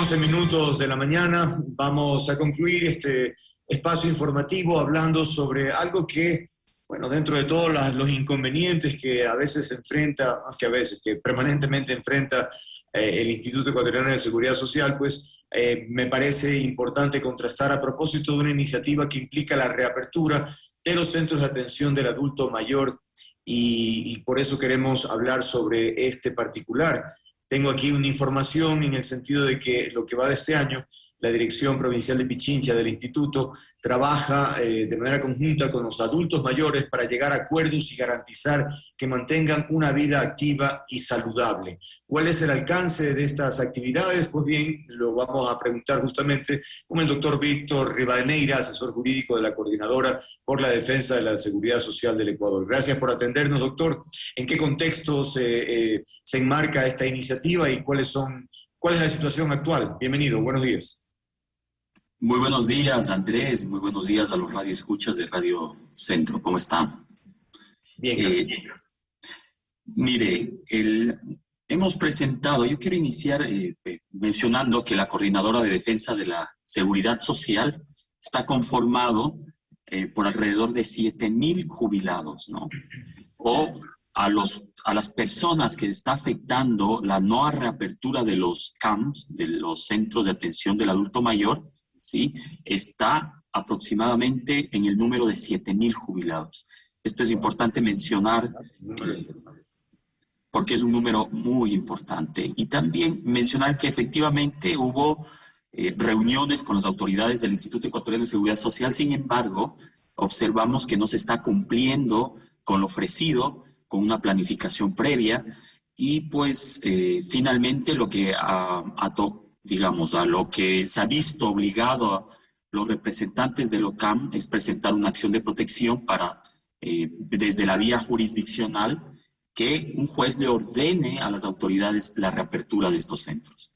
8 como 11 minutos de la mañana vamos a concluir este espacio informativo hablando sobre algo que, bueno, dentro de todos los inconvenientes que a veces enfrenta, más que a veces, que permanentemente enfrenta eh, el Instituto Ecuatoriano de Seguridad Social, pues eh, me parece importante contrastar a propósito de una iniciativa que implica la reapertura de los centros de atención del adulto mayor y, y por eso queremos hablar sobre este particular. Tengo aquí una información en el sentido de que lo que va de este año la Dirección Provincial de Pichincha del Instituto trabaja eh, de manera conjunta con los adultos mayores para llegar a acuerdos y garantizar que mantengan una vida activa y saludable. ¿Cuál es el alcance de estas actividades? Pues bien, lo vamos a preguntar justamente con el doctor Víctor Rivadeneira, asesor jurídico de la Coordinadora por la Defensa de la Seguridad Social del Ecuador. Gracias por atendernos, doctor. ¿En qué contexto se, eh, enmarca esta iniciativa y cuál es la situación actual? Bienvenido, buenos días. Muy buenos días, Andrés. Muy buenos días a los radioescuchas de Radio Centro. ¿Cómo están? Bien, gracias. Eh, mire, el, hemos presentado, yo quiero iniciar eh, eh, mencionando que la Coordinadora de Defensa de la Seguridad Social está conformado por alrededor de 7.000 jubilados, ¿no? O a, los, a las personas que está afectando la no reapertura de los CAMS, de los Centros de Atención del Adulto Mayor, está aproximadamente en el número de 7.000 jubilados. Esto es importante mencionar eh, porque es un número muy importante. Y también mencionar que efectivamente hubo eh, reuniones con las autoridades del Instituto Ecuatoriano de Seguridad Social, sin embargo, observamos que no se está cumpliendo con lo ofrecido, con una planificación previa, y pues eh, finalmente lo que ha, ha, digamos, a lo que se ha visto obligado a los representantes del OCAM es presentar una acción de protección para, eh, desde la vía jurisdiccional, que un juez le ordene a las autoridades la reapertura de estos centros.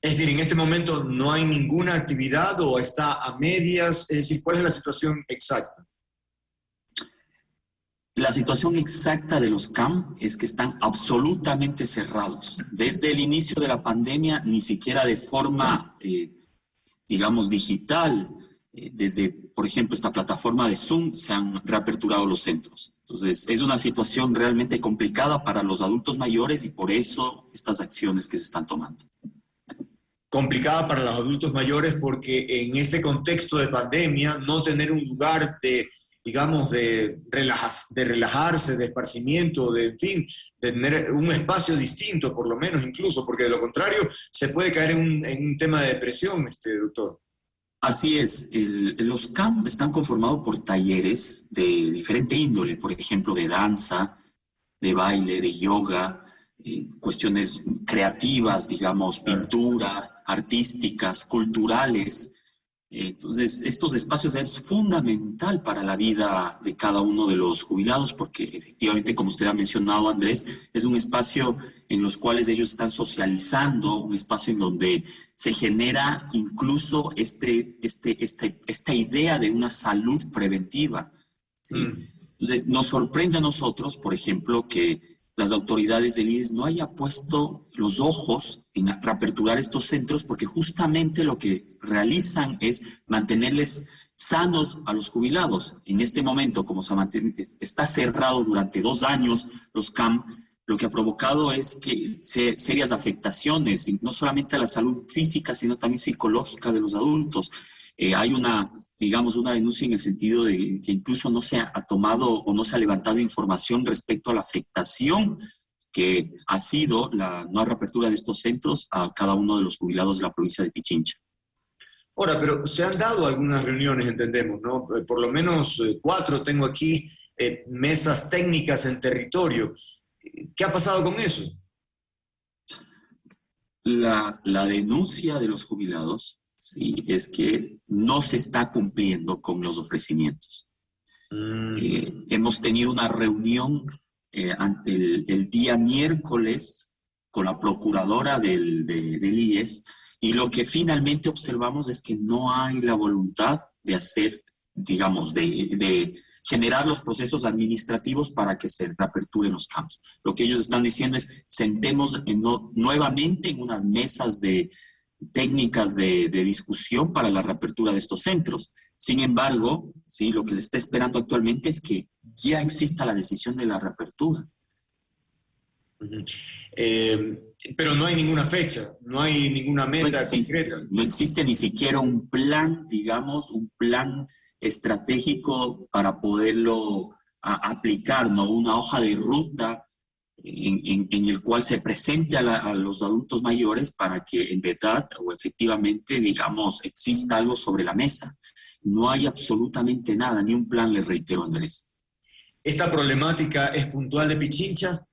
Es decir, en este momento no hay ninguna actividad o está a medias, es decir, ¿cuál es la situación exacta? La situación exacta de los CAM es que están absolutamente cerrados. Desde el inicio de la pandemia, ni siquiera de forma, eh, digamos, digital, eh, desde, por ejemplo, esta plataforma de Zoom, se han reaperturado los centros. Entonces, es una situación realmente complicada para los adultos mayores y por eso estas acciones que se están tomando complicada para los adultos mayores porque en este contexto de pandemia no tener un lugar de digamos, de, de relajarse, de esparcimiento, de, en fin, de tener un espacio distinto, por lo menos incluso, porque de lo contrario se puede caer en un, en un tema de depresión, este doctor. Así es, los CAMP están conformados por talleres de diferente índole, por ejemplo, de danza, de baile, de yoga, eh, cuestiones creativas, digamos, pintura, artísticas, culturales, entonces, estos espacios es fundamental para la vida de cada uno de los jubilados porque efectivamente, como usted ha mencionado, Andrés, es un espacio en los cuales ellos están socializando, un espacio en donde se genera incluso este, este, este esta idea de una salud preventiva. Mm. Entonces, nos sorprende a nosotros, por ejemplo, que las autoridades del IES no haya puesto los ojos en reaperturar estos centros porque justamente lo que realizan es mantenerles sanos a los jubilados. En este momento, como se está cerrado durante dos años los CAM, lo que ha provocado es que serias afectaciones, no solamente a la salud física, sino también psicológica de los adultos. Eh, hay una, digamos, una denuncia en el sentido de que incluso no se ha tomado o no se ha levantado información respecto a la afectación que ha sido la no reapertura de estos centros a cada uno de los jubilados de la provincia de Pichincha. Ahora, pero se han dado algunas reuniones, entendemos, ¿no? Eh, por lo menos eh, cuatro tengo aquí, mesas técnicas en territorio. ¿Qué ha pasado con eso? La, la denuncia de los jubilados ¿sí? es que no se está cumpliendo con los ofrecimientos. Mm. Eh, hemos tenido una reunión eh, el, día miércoles con la procuradora del, del IES y lo que finalmente observamos es que no hay la voluntad de hacer, digamos, de, de generar los procesos administrativos para que se reaperturen los camps. Lo que ellos están diciendo es, sentemos en nuevamente en unas mesas de, técnicas de, discusión para la reapertura de estos centros. Sin embargo, ¿sí? lo que se está esperando actualmente es que ya exista la decisión de la reapertura. Eh, pero no hay ninguna fecha, no hay ninguna meta concreta. No existe ni siquiera un plan, digamos, un plan estratégico para poderlo aplicar, ¿no? Una hoja de ruta en, el cual se presente a, los adultos mayores para que en verdad o efectivamente, digamos, exista algo sobre la mesa. No hay absolutamente nada, ni un plan, le reitero, Andrés. ¿Esta problemática es puntual de Pichincha?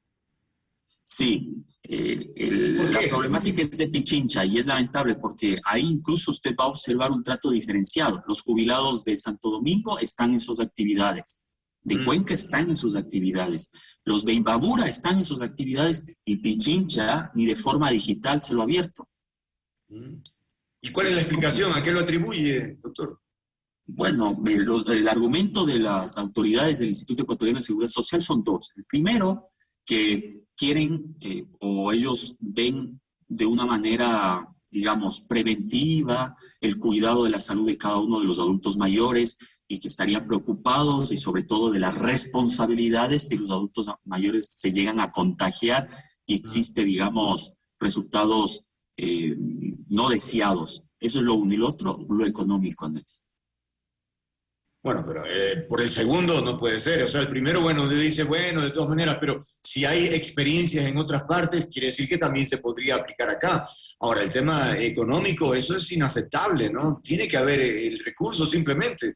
Sí, eh, la problemática es de Pichincha y es lamentable porque ahí incluso usted va a observar un trato diferenciado. Los jubilados de Santo Domingo están en sus actividades de mm. Cuenca están en sus actividades, los de Imbabura están en sus actividades y Pichincha ni de forma digital se lo ha abierto. Mm. ¿Y cuál es la explicación? ¿A qué lo atribuye, doctor? Bueno, el argumento de las autoridades del Instituto Ecuatoriano de Seguridad Social son dos. El primero, que quieren eh, o ellos ven de una manera, digamos, preventiva el cuidado de la salud de cada uno de los adultos mayores y que estarían preocupados y sobre todo de las responsabilidades si los adultos mayores se llegan a contagiar y existe, digamos, resultados eh, no deseados. Eso es lo uno y lo otro, lo económico, Andrés. Bueno, pero eh, por el segundo no puede ser. O sea, el primero, bueno, le dice, bueno, de todas maneras, pero si hay experiencias en otras partes, quiere decir que también se podría aplicar acá. Ahora, el tema económico, eso es inaceptable, ¿no? Tiene que haber el recurso simplemente.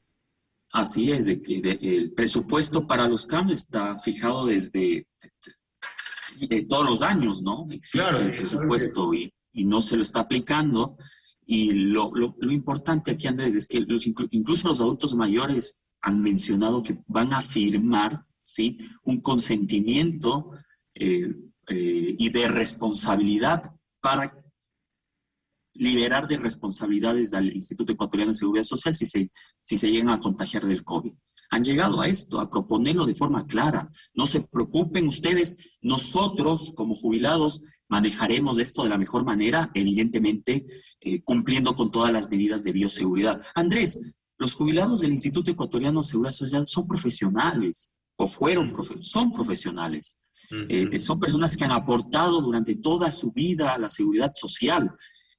Así es, el presupuesto para los CAM está fijado desde todos los años, ¿no? Existe el presupuesto y, no se lo está aplicando. Y lo, importante aquí, Andrés, es que incluso los adultos mayores han mencionado que van a firmar ¿sí? un consentimiento eh, eh, y de responsabilidad para liberar de responsabilidades al Instituto Ecuatoriano de Seguridad Social si se, si se llegan a contagiar del COVID. Han llegado a esto, a proponerlo de forma clara. No se preocupen ustedes, nosotros como jubilados manejaremos esto de la mejor manera, evidentemente eh, cumpliendo con todas las medidas de bioseguridad. Andrés, los jubilados del Instituto Ecuatoriano de Seguridad Social son profesionales, o fueron, son profesionales. Eh, son personas que han aportado durante toda su vida a la seguridad social.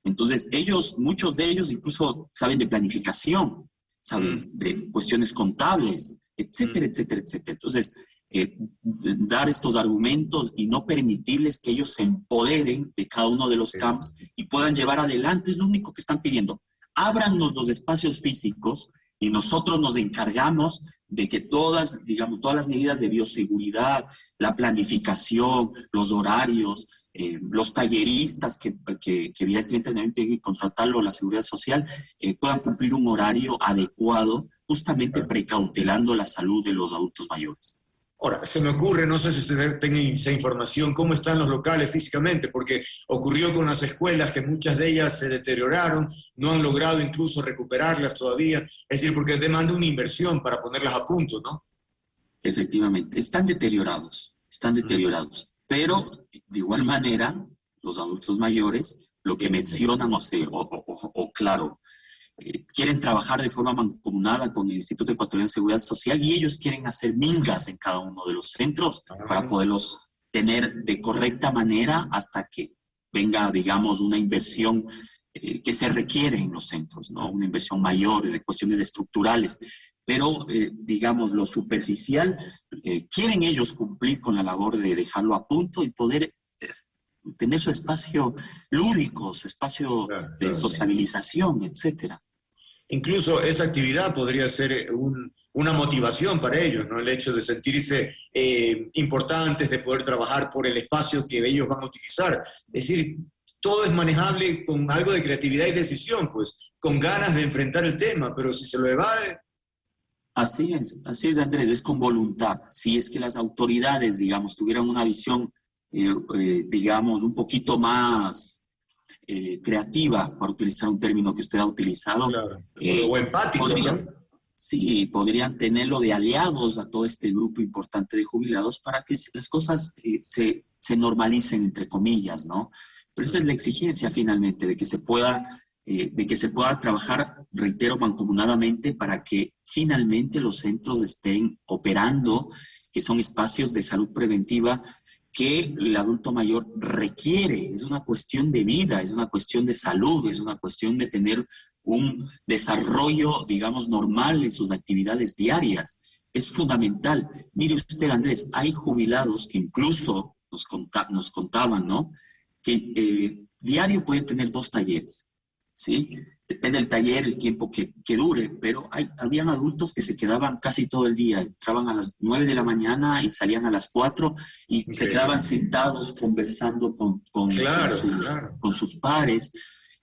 Entonces, ellos, muchos de ellos incluso saben de planificación, saben mm. de cuestiones contables, etcétera, mm. etcétera, etcétera. Entonces, eh, dar estos argumentos y no permitirles que ellos se empoderen de cada uno de los camps y puedan llevar adelante, es lo único que están pidiendo. Ábranos los espacios físicos y nosotros nos encargamos de que todas, digamos, todas las medidas de bioseguridad, la planificación, los horarios, eh, los talleristas que, que, que, evidentemente tienen que contratarlo la seguridad social eh, puedan cumplir un horario adecuado, justamente precautelando la salud de los adultos mayores. Ahora, se me ocurre, no sé si usted tiene esa información, cómo están los locales físicamente, porque ocurrió con las escuelas que muchas de ellas se deterioraron, no han logrado incluso recuperarlas todavía, es decir, porque demanda una inversión para ponerlas a punto, ¿no? Efectivamente, están deteriorados, están deteriorados. Pero, de igual manera, los adultos mayores, lo que mencionan, o, o, claro, eh, quieren trabajar de forma mancomunada con el Instituto Ecuatoriano de Seguridad Social y ellos quieren hacer mingas en cada uno de los centros para poderlos tener de correcta manera hasta que venga, digamos, una inversión eh, que se requiere en los centros, ¿no? Una inversión mayor de cuestiones estructurales pero eh, digamos lo superficial, eh, quieren ellos cumplir con la labor de dejarlo a punto y poder tener su espacio lúdico, su espacio de sociabilización, etcétera. Incluso esa actividad podría ser una motivación para ellos, ¿no? El hecho de sentirse eh, importantes, de poder trabajar por el espacio que ellos van a utilizar. Es decir, todo es manejable con algo de creatividad y decisión, pues, con ganas de enfrentar el tema, pero si se lo evade, Así es, así es Andrés, es con voluntad. Si es que las autoridades, digamos, tuvieran una visión, eh, eh, digamos, un poquito más eh, creativa, para utilizar un término que usted ha utilizado. o empático. Podrían, Sí, podrían tenerlo de aliados a todo este grupo importante de jubilados para que las cosas se, se normalicen, entre comillas, ¿no? Pero esa es la exigencia finalmente, de que se pueda, eh, de que se pueda trabajar, reitero, mancomunadamente para que finalmente los centros estén operando, que son espacios de salud preventiva que el adulto mayor requiere. Es una cuestión de vida, es una cuestión de salud, es una cuestión de tener un desarrollo, digamos, normal en sus actividades diarias. Es fundamental. Mire usted, Andrés, hay jubilados que incluso nos, nos contaban, ¿no? Que eh, diario pueden tener dos talleres, ¿sí? Depende del taller, el tiempo que, que dure, pero hay, habían adultos que se quedaban casi todo el día, entraban a las 9 de la mañana y salían a las 4 y se quedaban sentados conversando con, con, sus, con sus pares.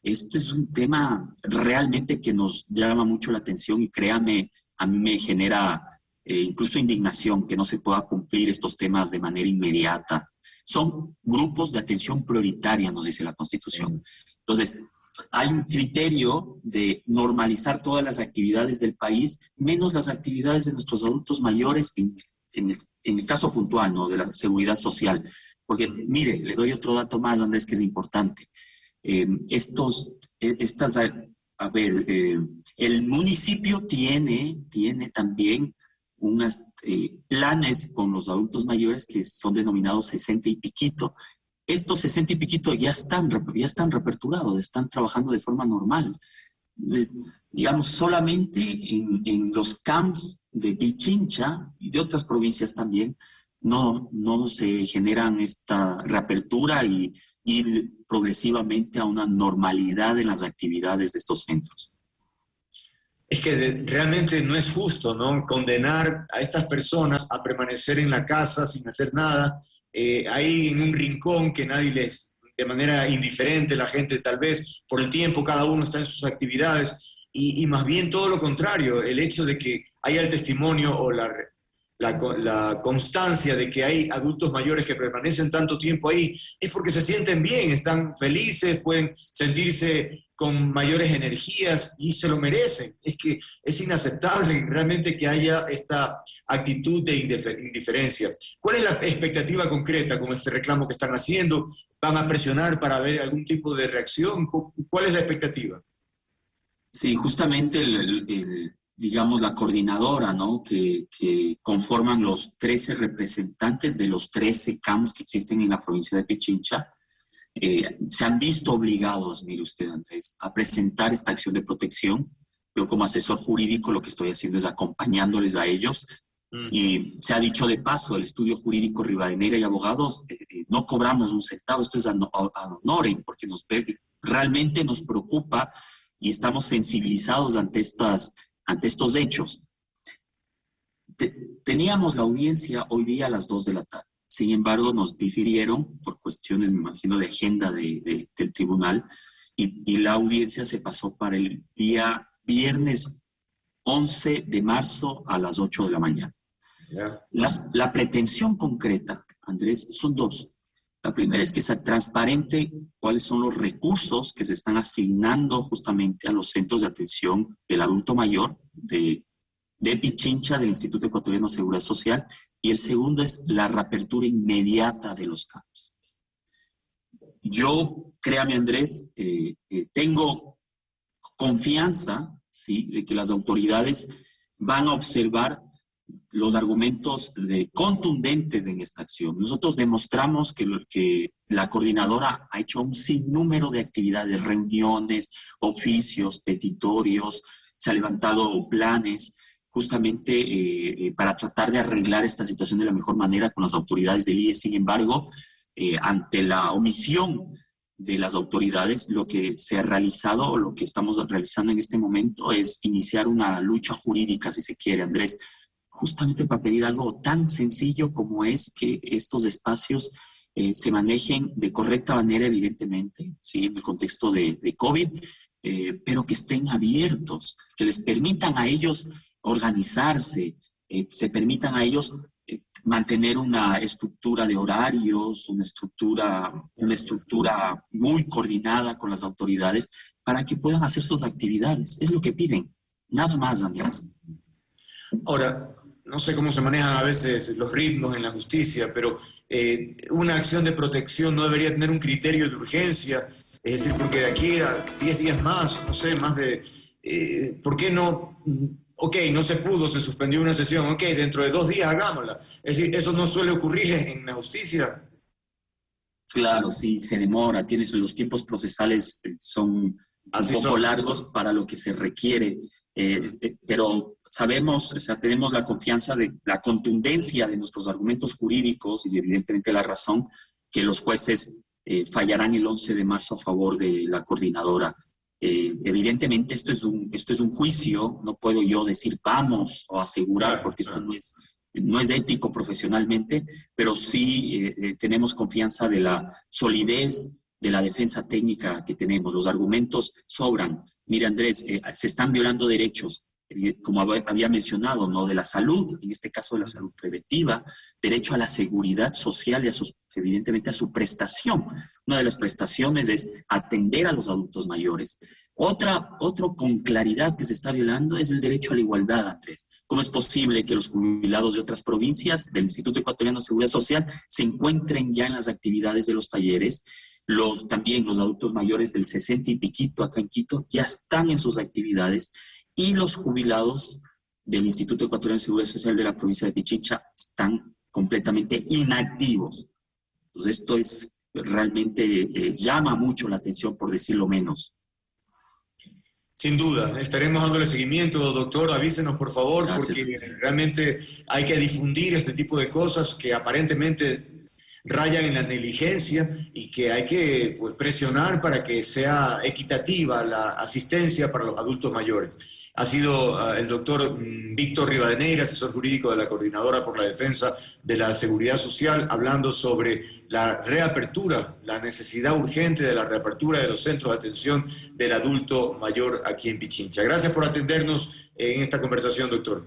Esto es un tema realmente que nos llama mucho la atención y créame, a mí me genera eh, incluso indignación que no se pueda cumplir estos temas de manera inmediata. Son grupos de atención prioritaria, nos dice la Constitución. Entonces, hay un criterio de normalizar todas las actividades del país, menos las actividades de nuestros adultos mayores, en, el, caso puntual, ¿no? De la seguridad social. Porque, mire, le doy otro dato más, Andrés, que es importante. Eh, estos, eh, estas, a, ver, eh, el municipio tiene, tiene también unos planes con los adultos mayores que son denominados 60 y piquito, estos 60 y piquito ya están, ya están reaperturados, están trabajando de forma normal. digamos, solamente en, los camps de Pichincha y de otras provincias también, no, no se generan esta reapertura y ir progresivamente a una normalidad en las actividades de estos centros. Es que realmente no es justo, ¿no? Condenar a estas personas a permanecer en la casa sin hacer nada, eh, ahí en un rincón que nadie les, de manera indiferente, la gente tal vez por el tiempo, cada uno está en sus actividades, y, más bien todo lo contrario, el hecho de que haya el testimonio o la, la, constancia de que hay adultos mayores que permanecen tanto tiempo ahí, es porque se sienten bien, están felices, pueden sentirse con mayores energías y se lo merecen. Es que es inaceptable realmente que haya esta actitud de indiferencia. ¿Cuál es la expectativa concreta con este reclamo que están haciendo? ¿Van a presionar para ver algún tipo de reacción? ¿Cuál es la expectativa? Sí, justamente el, digamos, la coordinadora, ¿no? Que, conforman los 13 representantes de los 13 CAMS que existen en la provincia de Pichincha, eh, se han visto obligados, mire usted, Andrés, a presentar esta acción de protección. Yo como asesor jurídico lo que estoy haciendo es acompañándoles a ellos. Mm. Y se ha dicho de paso, el estudio jurídico Rivadeneira y abogados, eh, eh, no cobramos un centavo, esto es a, porque nos, realmente nos preocupa y estamos sensibilizados ante, estas, ante estos hechos. teníamos la audiencia hoy día a las 2 de la tarde. Sin embargo, nos difirieron por cuestiones, me imagino, de agenda del tribunal y, la audiencia se pasó para el día viernes 11 de marzo a las 8 de la mañana. la pretensión concreta, Andrés, son dos. La primera es que sea transparente cuáles son los recursos que se están asignando justamente a los centros de atención del adulto mayor de, de Pichincha, del Instituto Ecuatoriano de Seguridad Social, y el segundo es la reapertura inmediata de los campos. Yo, créame Andrés, eh, eh, tengo confianza ¿sí? de que las autoridades van a observar los argumentos de, contundentes en esta acción. Nosotros demostramos que, que la coordinadora ha hecho un sinnúmero de actividades, reuniones, oficios, petitorios, se ha levantado planes, justamente eh, eh, para tratar de arreglar esta situación de la mejor manera con las autoridades del IE. Sin embargo, eh, ante la omisión de las autoridades, lo que se ha realizado o lo que estamos realizando en este momento es iniciar una lucha jurídica, si se quiere, Andrés, justamente para pedir algo tan sencillo como es que estos espacios se manejen de correcta manera, evidentemente, ¿sí? en el contexto de, de COVID, pero que estén abiertos, que les permitan a ellos organizarse, eh, se permitan a ellos eh, mantener una estructura de horarios, una estructura, una estructura muy coordinada con las autoridades para que puedan hacer sus actividades. Es lo que piden, nada más, Andrés. Ahora, no sé cómo se manejan a veces los ritmos en la justicia, pero eh, una acción de protección no debería tener un criterio de urgencia, es decir, porque de aquí a 10 días más, no sé, más de... ¿Por qué no ok, no se pudo, se suspendió una sesión, ok, dentro de dos días hagámosla. Es decir, eso no suele ocurrir en la justicia. Claro, sí, se demora, tienes, los tiempos procesales eh, son un poco largos para lo que se requiere, eh, eh, pero sabemos, o sea, tenemos la confianza de la contundencia de nuestros argumentos jurídicos y evidentemente la razón que los jueces fallarán el 11 de marzo a favor de la coordinadora. Eh, evidentemente esto es, un, esto es un juicio, no puedo yo decir vamos o asegurar, porque esto no es, no es ético profesionalmente, pero sí eh, eh, tenemos confianza de la solidez de la defensa técnica que tenemos. Los argumentos sobran. Mira, Andrés, se están violando derechos, como había mencionado, ¿no? de la salud, en este caso de la salud preventiva, derecho a la seguridad social y a sus, evidentemente a su prestación. Una de las prestaciones es atender a los adultos mayores. Otra, otro con claridad que se está violando es el derecho a la igualdad, Andrés. ¿Cómo es posible que los jubilados de otras provincias del Instituto Ecuatoriano de Seguridad Social se encuentren ya en las actividades de los talleres? Los, también los adultos mayores del 60 y piquito acá en Quito ya están en sus actividades y los jubilados del Instituto Ecuatoriano de Seguridad Social de la provincia de Pichincha están completamente inactivos. Entonces esto es realmente eh, llama mucho la atención, por decirlo menos. Sin duda, estaremos dándole seguimiento, doctor, avísenos por favor, porque realmente hay que difundir este tipo de cosas que aparentemente rayan en la negligencia y que hay que pues, presionar para que sea equitativa la asistencia para los adultos mayores ha sido ah, el doctor mm, Víctor Rivadeneira, asesor jurídico de la Coordinadora por la Defensa de la Seguridad Social, hablando sobre la reapertura, la necesidad urgente de la reapertura de los centros de atención del adulto mayor aquí en Pichincha. Gracias por atendernos en esta conversación, doctor.